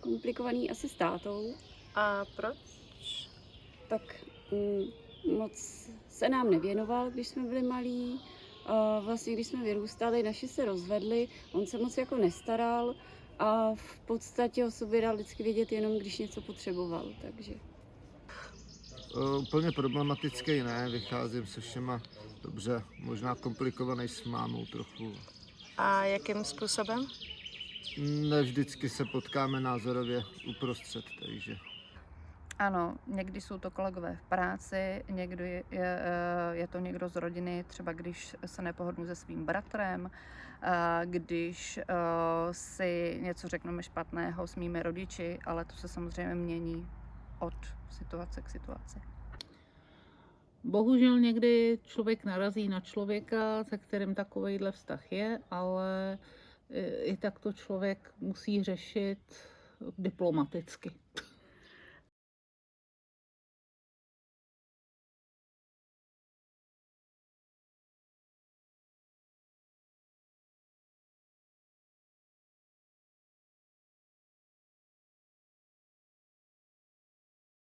komplikovaný asi s tátou, A proč? tak mm, moc se nám nevěnoval, když jsme byli malí. A vlastně, když jsme vyrůstali, naši se rozvedli, on se moc jako nestaral a v podstatě o sobě dal vždycky vědět jenom, když něco potřeboval, takže... Uh, úplně problematický ne, vycházím se všema dobře, možná komplikovaný s mámou trochu. A jakým způsobem? Ne vždycky se potkáme názorově uprostřed, takže Ano, někdy jsou to kolegové v práci, někdy je, je, eh, je to někdo z rodiny, třeba když se nepohodnu se svým bratrem, když eh, si něco řekneme špatného s mými rodiči, ale to se samozřejmě mění od situace k situaci. Bohužel někdy člověk narazí na člověka, se kterým takovýhle vztah je, ale i i tak to člověk musí řešit diplomaticky.